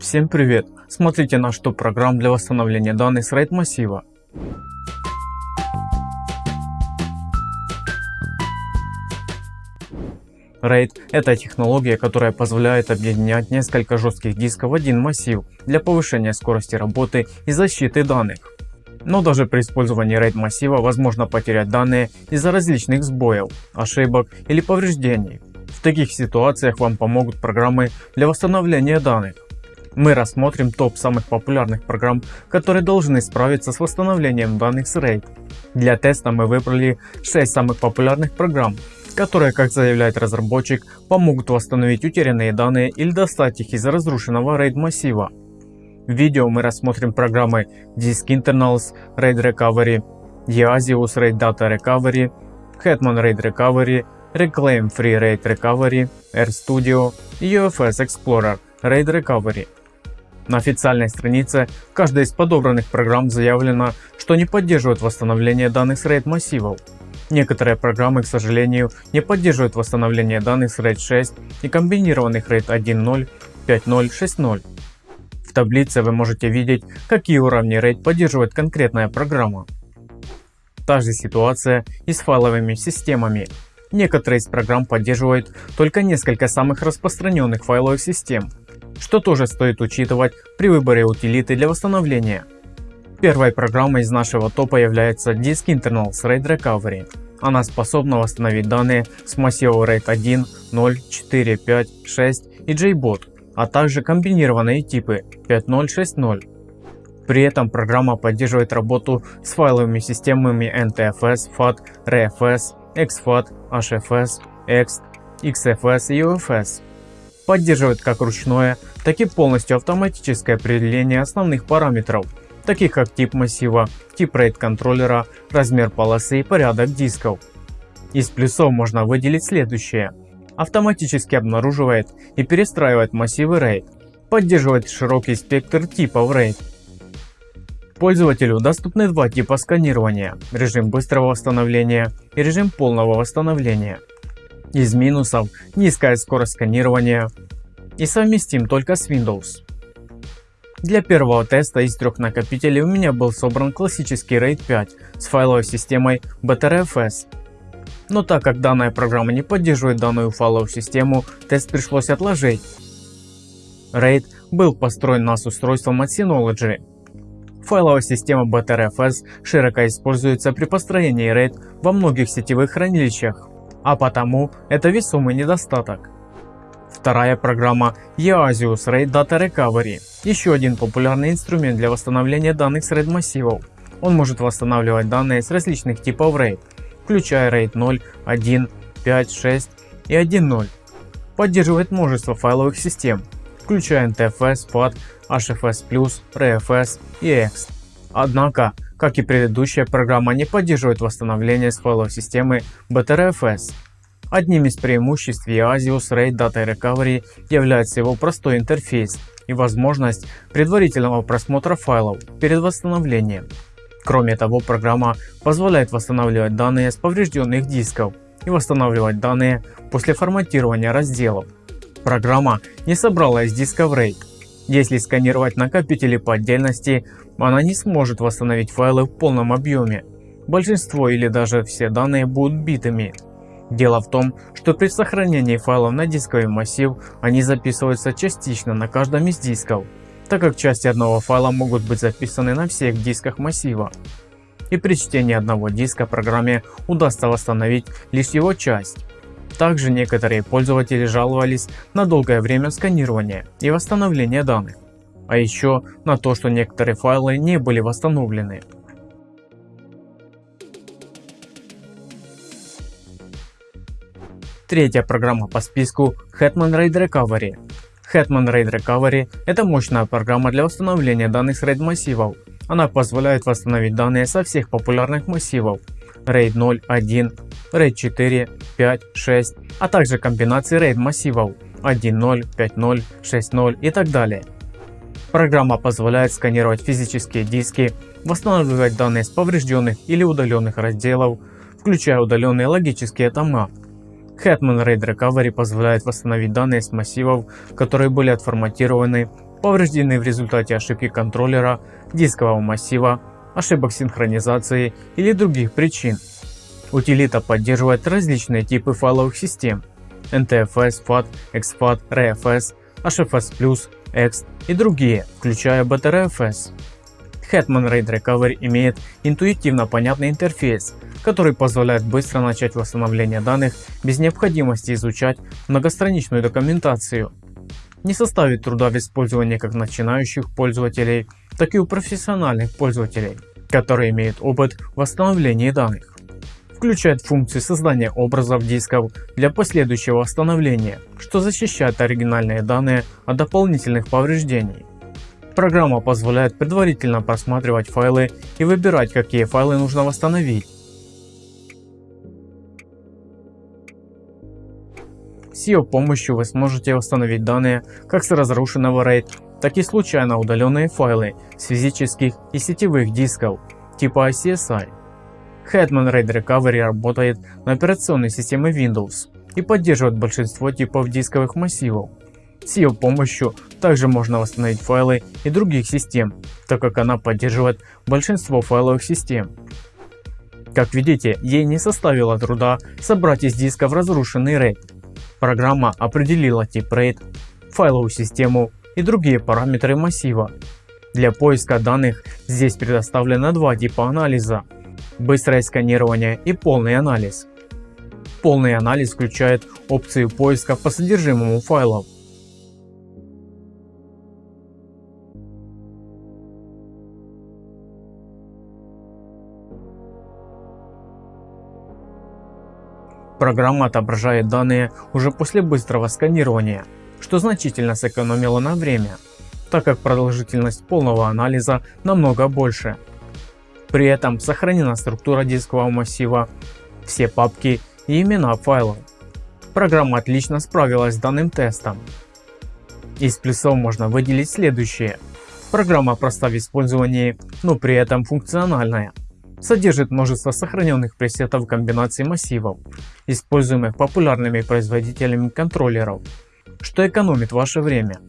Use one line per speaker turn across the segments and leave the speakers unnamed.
Всем привет! Смотрите наш топ программ для восстановления данных с RAID массива. RAID – это технология, которая позволяет объединять несколько жестких дисков в один массив для повышения скорости работы и защиты данных. Но даже при использовании RAID массива возможно потерять данные из-за различных сбоев, ошибок или повреждений. В таких ситуациях вам помогут программы для восстановления данных. Мы рассмотрим топ самых популярных программ, которые должны справиться с восстановлением данных с RAID. Для теста мы выбрали 6 самых популярных программ, которые, как заявляет разработчик, помогут восстановить утерянные данные или достать их из разрушенного RAID массива. В видео мы рассмотрим программы Disk Internals RAID Recovery, Easius RAID Data Recovery, Hetman RAID Recovery, Reclaim Free RAID Recovery, RStudio и UFS Explorer RAID Recovery. На официальной странице каждой из подобранных программ заявлено, что не поддерживает восстановление данных с RAID массивов. Некоторые программы, к сожалению, не поддерживают восстановление данных с RAID 6 и комбинированных RAID 1.0, 5.0, 6.0. В таблице вы можете видеть, какие уровни RAID поддерживает конкретная программа. Та же ситуация и с файловыми системами. Некоторые из программ поддерживают только несколько самых распространенных файловых систем, что тоже стоит учитывать при выборе утилиты для восстановления. Первой программой из нашего топа является Disk Internals RAID Recovery. Она способна восстановить данные с массивов RAID 1, 0, 4, 5, 6 и JBOT, а также комбинированные типы 5.0, 6.0. При этом программа поддерживает работу с файловыми системами NTFS, FAT, RFS, XFAT, HFS, EXT, XFS и UFS. Поддерживает как ручное, так и полностью автоматическое определение основных параметров, таких как тип массива, тип RAID контроллера, размер полосы и порядок дисков. Из плюсов можно выделить следующее. Автоматически обнаруживает и перестраивает массивы RAID. Поддерживает широкий спектр типов RAID. Пользователю доступны два типа сканирования – режим быстрого восстановления и режим полного восстановления. Из минусов – низкая скорость сканирования и совместим только с Windows. Для первого теста из трех накопителей у меня был собран классический RAID 5 с файловой системой BTRFS. Но так как данная программа не поддерживает данную файловую систему, тест пришлось отложить. RAID был построен нас устройством от Synology Файловая система BTRFS широко используется при построении RAID во многих сетевых хранилищах, а потому это весомый недостаток. Вторая программа Easius RAID Data Recovery – еще один популярный инструмент для восстановления данных с RAID массивов. Он может восстанавливать данные с различных типов RAID, включая RAID 0, 1, 5, 6 и 1.0. Поддерживает множество файловых систем, включая NTFS, FAT, HFS+, RFS и EXT. Однако, как и предыдущая программа не поддерживает восстановление с файловой системы BTRFS. Одним из преимуществ Easius RAID Data Recovery является его простой интерфейс и возможность предварительного просмотра файлов перед восстановлением. Кроме того, программа позволяет восстанавливать данные с поврежденных дисков и восстанавливать данные после форматирования разделов. Программа не собрала из дисков RAID если сканировать накопители по отдельности, она не сможет восстановить файлы в полном объеме. Большинство или даже все данные будут битыми. Дело в том, что при сохранении файлов на дисковый массив они записываются частично на каждом из дисков, так как части одного файла могут быть записаны на всех дисках массива. И при чтении одного диска программе удастся восстановить лишь его часть. Также некоторые пользователи жаловались на долгое время сканирования и восстановления данных, а еще на то, что некоторые файлы не были восстановлены. Третья программа по списку Hetman RAID Recovery. Hetman RAID Recovery – это мощная программа для восстановления данных с RAID массивов. Она позволяет восстановить данные со всех популярных массивов RAID 0, 1, RAID 4, 5, 6, а также комбинации RAID массивов 1.0, 5.0, 6.0 и так далее. Программа позволяет сканировать физические диски, восстанавливать данные с поврежденных или удаленных разделов, включая удаленные логические тома. Hetman RAID Recovery позволяет восстановить данные с массивов, которые были отформатированы повреждены в результате ошибки контроллера, дискового массива, ошибок синхронизации или других причин. Утилита поддерживает различные типы файловых систем NTFS, FAT, exFAT, RFS, HFS+, Ext и другие, включая BTRFS. Hetman RAID Recovery имеет интуитивно понятный интерфейс, который позволяет быстро начать восстановление данных без необходимости изучать многостраничную документацию. Не составит труда в использовании как начинающих пользователей, так и у профессиональных пользователей, которые имеют опыт в восстановлении данных. Включает функцию создания образов дисков для последующего восстановления, что защищает оригинальные данные от дополнительных повреждений. Программа позволяет предварительно просматривать файлы и выбирать какие файлы нужно восстановить. С ее помощью вы сможете восстановить данные как с разрушенного RAID, так и случайно удаленные файлы с физических и сетевых дисков типа ICSI. Hetman RAID Recovery работает на операционной системе Windows и поддерживает большинство типов дисковых массивов. С ее помощью также можно восстановить файлы и других систем, так как она поддерживает большинство файловых систем. Как видите, ей не составило труда собрать из дисков разрушенный RAID. Программа определила тип RAID, файловую систему и другие параметры массива. Для поиска данных здесь предоставлено два типа анализа – быстрое сканирование и полный анализ. Полный анализ включает опцию поиска по содержимому файлов. Программа отображает данные уже после быстрого сканирования, что значительно сэкономило на время, так как продолжительность полного анализа намного больше. При этом сохранена структура дискового массива, все папки и имена файлов. Программа отлично справилась с данным тестом. Из плюсов можно выделить следующее. Программа проста в использовании, но при этом функциональная содержит множество сохраненных пресетов комбинаций массивов, используемых популярными производителями контроллеров, что экономит ваше время.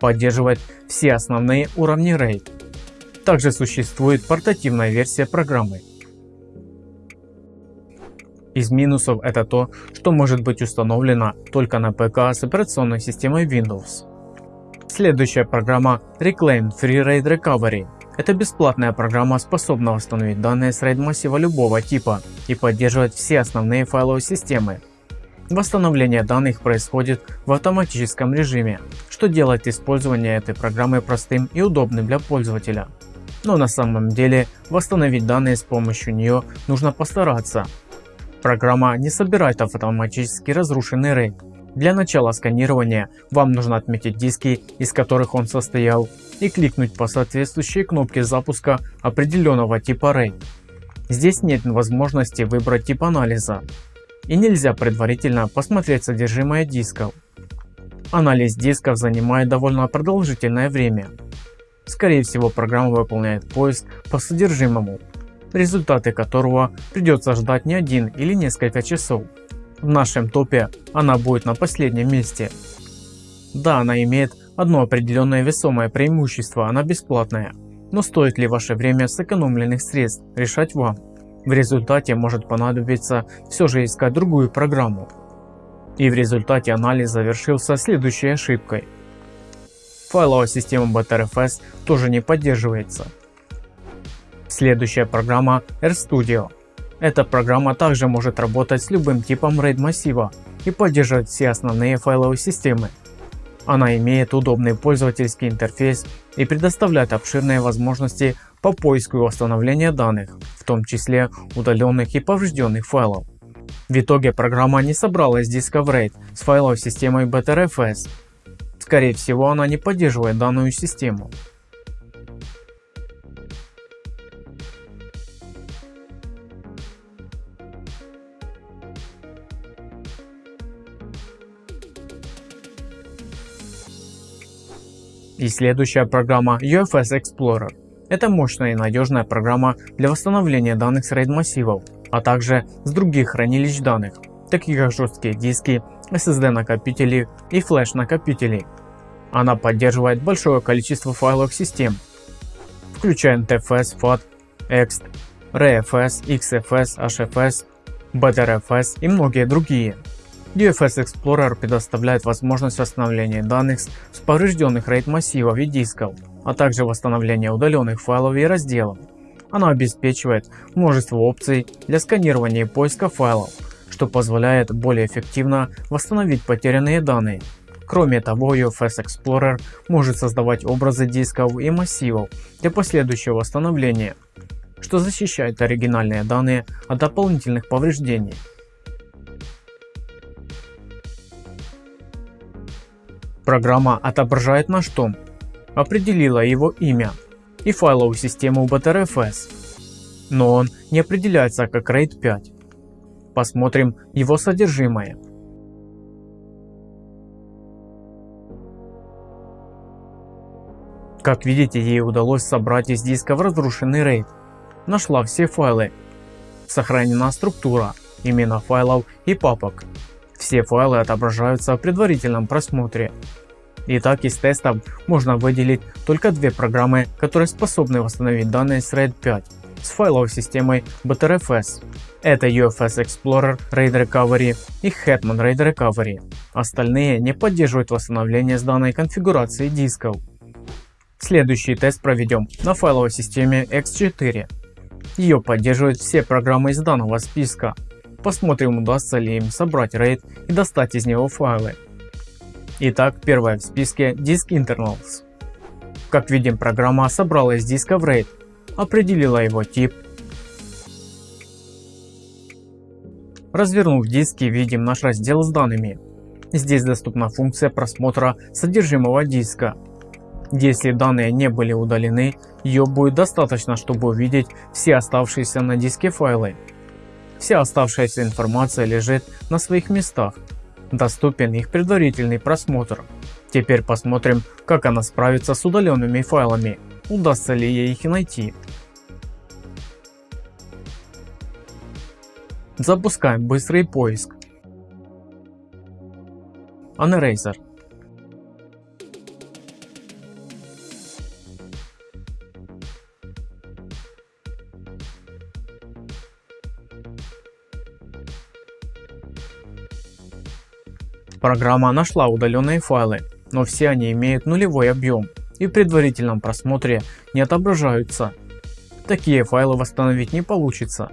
Поддерживает все основные уровни RAID. Также существует портативная версия программы, из минусов это то, что может быть установлено только на ПК с операционной системой Windows. Следующая программа Reclaim Free RAID Recovery. Это бесплатная программа, способна восстановить данные с RAID массива любого типа и поддерживать все основные файловые системы. Восстановление данных происходит в автоматическом режиме, что делает использование этой программы простым и удобным для пользователя. Но на самом деле восстановить данные с помощью нее нужно постараться, Программа не собирает автоматически разрушенный RAID. Для начала сканирования вам нужно отметить диски, из которых он состоял, и кликнуть по соответствующей кнопке запуска определенного типа RAID. Здесь нет возможности выбрать тип анализа и нельзя предварительно посмотреть содержимое дисков. Анализ дисков занимает довольно продолжительное время. Скорее всего программа выполняет поиск по содержимому результаты которого придется ждать не один или несколько часов. В нашем топе она будет на последнем месте. Да, она имеет одно определенное весомое преимущество, она бесплатная. Но стоит ли ваше время сэкономленных средств решать вам. В результате может понадобиться все же искать другую программу. И в результате анализ завершился следующей ошибкой. Файловая система BTRFS тоже не поддерживается. Следующая программа RStudio. Эта программа также может работать с любым типом RAID массива и поддерживать все основные файловые системы. Она имеет удобный пользовательский интерфейс и предоставляет обширные возможности по поиску и восстановлению данных, в том числе удаленных и поврежденных файлов. В итоге программа не собрала из дисков RAID с файловой системой BTRFS. Скорее всего она не поддерживает данную систему. И следующая программа UFS Explorer. Это мощная и надежная программа для восстановления данных с RAID массивов, а также с других хранилищ данных, таких как жесткие диски, SSD накопители и флеш накопители. Она поддерживает большое количество файловых систем, включая NTFS, FAT, EXT, RFS, XFS, HFS, BTRFS и многие другие. UFS Explorer предоставляет возможность восстановления данных с поврежденных RAID массивов и дисков, а также восстановления удаленных файлов и разделов. Она обеспечивает множество опций для сканирования и поиска файлов, что позволяет более эффективно восстановить потерянные данные. Кроме того, UFS Explorer может создавать образы дисков и массивов для последующего восстановления, что защищает оригинальные данные от дополнительных повреждений. Программа отображает наш том, определила его имя и файловую систему BTRFS, но он не определяется как RAID 5. Посмотрим его содержимое. Как видите, ей удалось собрать из дисков разрушенный RAID. Нашла все файлы. Сохранена структура, имена файлов и папок. Все файлы отображаются в предварительном просмотре. Итак, из тестов можно выделить только две программы, которые способны восстановить данные с RAID 5 с файловой системой BTRFS. Это UFS Explorer RAID Recovery и Hetman RAID Recovery. Остальные не поддерживают восстановление с данной конфигурацией дисков. Следующий тест проведем на файловой системе X4. Ее поддерживают все программы из данного списка, Посмотрим удастся ли им собрать RAID и достать из него файлы. Итак, первая в списке Disk Internals. Как видим, программа собрала из диска в RAID, определила его тип. Развернув диски, видим наш раздел с данными. Здесь доступна функция просмотра содержимого диска. Если данные не были удалены, ее будет достаточно, чтобы увидеть все оставшиеся на диске файлы. Вся оставшаяся информация лежит на своих местах. Доступен их предварительный просмотр. Теперь посмотрим, как она справится с удаленными файлами. Удастся ли ей их найти. Запускаем быстрый поиск. Uneraser. Программа нашла удаленные файлы, но все они имеют нулевой объем и в предварительном просмотре не отображаются. Такие файлы восстановить не получится,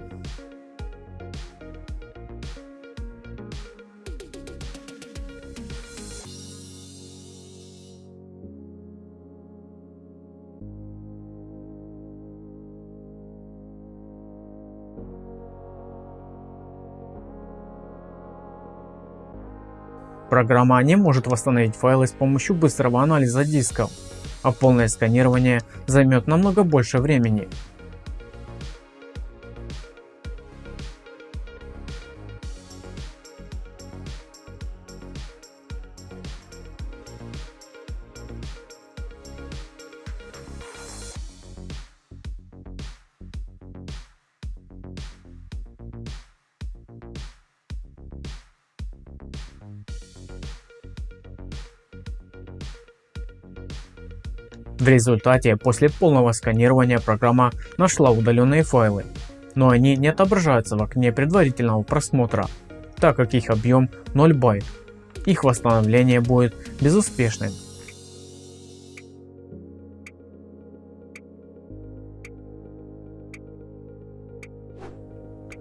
Программа не может восстановить файлы с помощью быстрого анализа дисков, а полное сканирование займет намного больше времени. В результате после полного сканирования программа нашла удаленные файлы, но они не отображаются в окне предварительного просмотра, так как их объем 0 байт. Их восстановление будет безуспешным.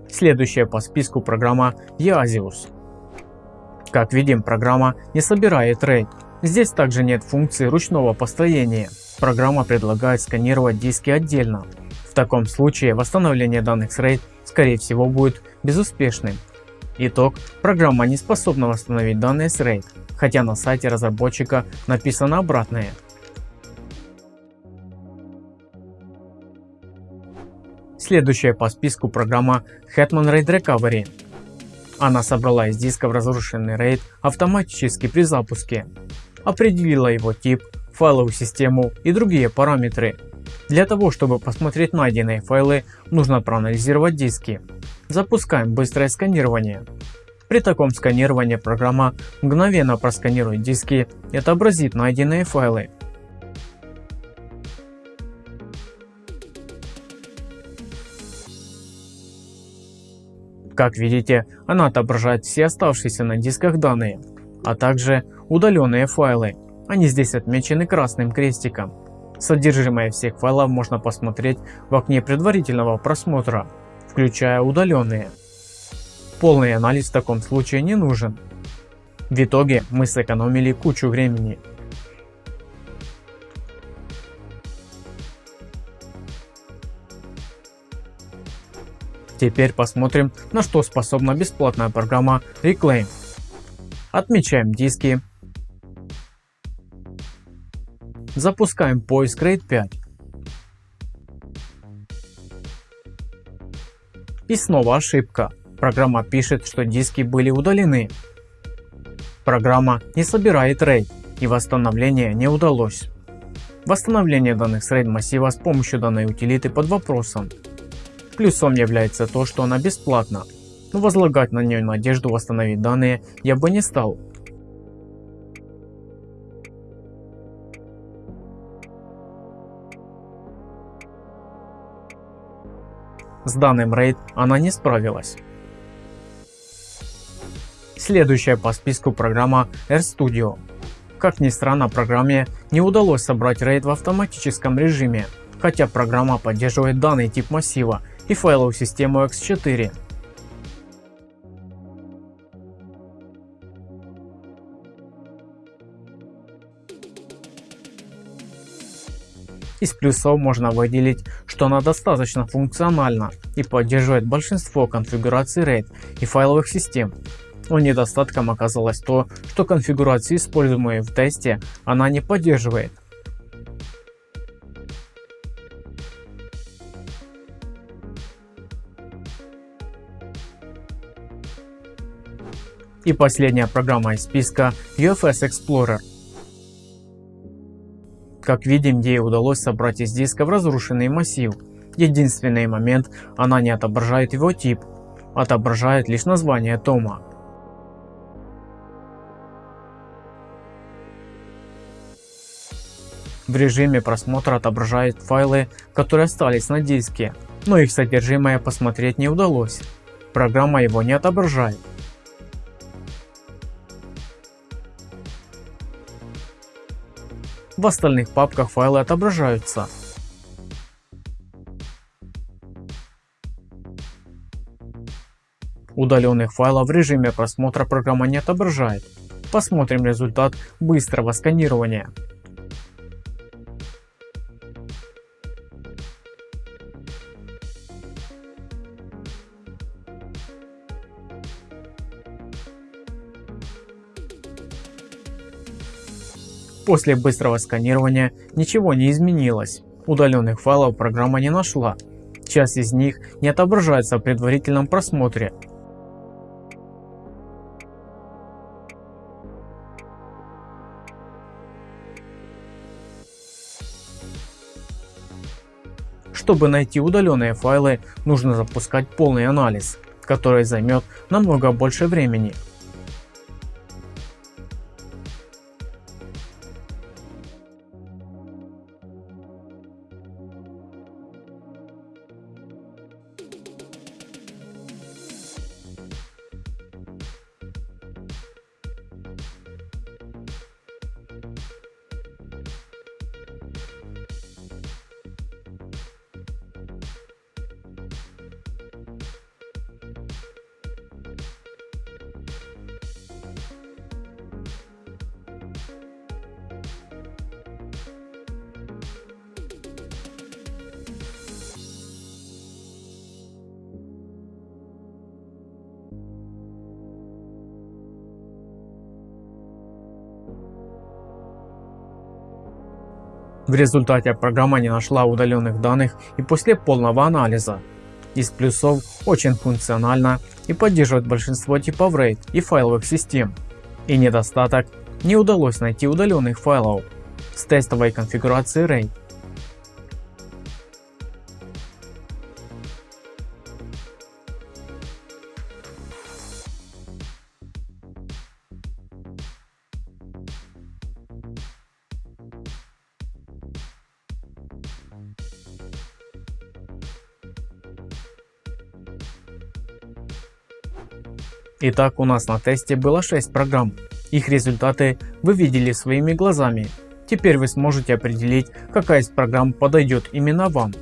Следующая по списку программа Yazius. Как видим, программа не собирает RAID. Здесь также нет функции ручного построения программа предлагает сканировать диски отдельно. В таком случае восстановление данных с RAID скорее всего будет безуспешным. Итог. Программа не способна восстановить данные с RAID, хотя на сайте разработчика написано обратное. Следующая по списку программа Hetman RAID Recovery. Она собрала из дисков разрушенный RAID автоматически при запуске, определила его тип, файловую систему и другие параметры Для того чтобы посмотреть найденные файлы нужно проанализировать диски. Запускаем быстрое сканирование. При таком сканировании программа мгновенно просканирует диски и отобразит найденные файлы. Как видите, она отображает все оставшиеся на дисках данные, а также удаленные файлы. Они здесь отмечены красным крестиком. Содержимое всех файлов можно посмотреть в окне предварительного просмотра, включая удаленные. Полный анализ в таком случае не нужен. В итоге мы сэкономили кучу времени. Теперь посмотрим на что способна бесплатная программа Reclaim. Отмечаем диски. Запускаем поиск RAID 5. И снова ошибка. Программа пишет, что диски были удалены. Программа не собирает RAID и восстановление не удалось. Восстановление данных с RAID массива с помощью данной утилиты под вопросом. Плюсом является то, что она бесплатна, но возлагать на нее надежду восстановить данные я бы не стал. С данным RAID она не справилась. Следующая по списку программа RStudio. Как ни странно программе не удалось собрать RAID в автоматическом режиме, хотя программа поддерживает данный тип массива и файловую систему X4. Из плюсов можно выделить, что она достаточно функциональна и поддерживает большинство конфигураций RAID и файловых систем. Но недостатком оказалось то, что конфигурации используемые в тесте она не поддерживает. И последняя программа из списка UFS Explorer. Как видим, ей удалось собрать из диска разрушенный массив. Единственный момент, она не отображает его тип, отображает лишь название тома. В режиме просмотра отображает файлы, которые остались на диске, но их содержимое посмотреть не удалось. Программа его не отображает. В остальных папках файлы отображаются. Удаленных файлов в режиме просмотра программа не отображает. Посмотрим результат быстрого сканирования. После быстрого сканирования ничего не изменилось. Удаленных файлов программа не нашла. Часть из них не отображается в предварительном просмотре. Чтобы найти удаленные файлы, нужно запускать полный анализ, который займет намного больше времени. В результате программа не нашла удаленных данных и после полного анализа. Из плюсов очень функционально и поддерживает большинство типов RAID и файловых систем. И недостаток – не удалось найти удаленных файлов с тестовой конфигурацией RAID. Итак, у нас на тесте было 6 программ. Их результаты вы видели своими глазами. Теперь вы сможете определить, какая из программ подойдет именно вам.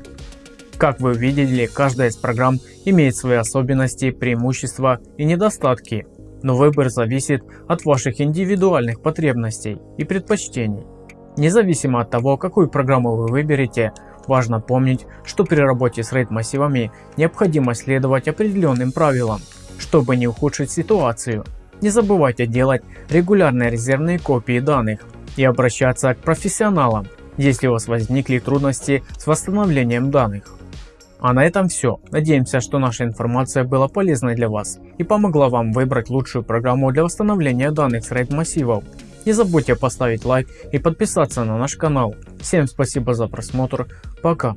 Как вы увидели, каждая из программ имеет свои особенности, преимущества и недостатки, но выбор зависит от ваших индивидуальных потребностей и предпочтений. Независимо от того, какую программу вы выберете, важно помнить, что при работе с RAID массивами необходимо следовать определенным правилам, чтобы не ухудшить ситуацию. Не забывайте делать регулярные резервные копии данных и обращаться к профессионалам, если у вас возникли трудности с восстановлением данных. А на этом все. Надеемся, что наша информация была полезной для вас и помогла вам выбрать лучшую программу для восстановления данных с RAID массивов. Не забудьте поставить лайк и подписаться на наш канал. Всем спасибо за просмотр. Пока.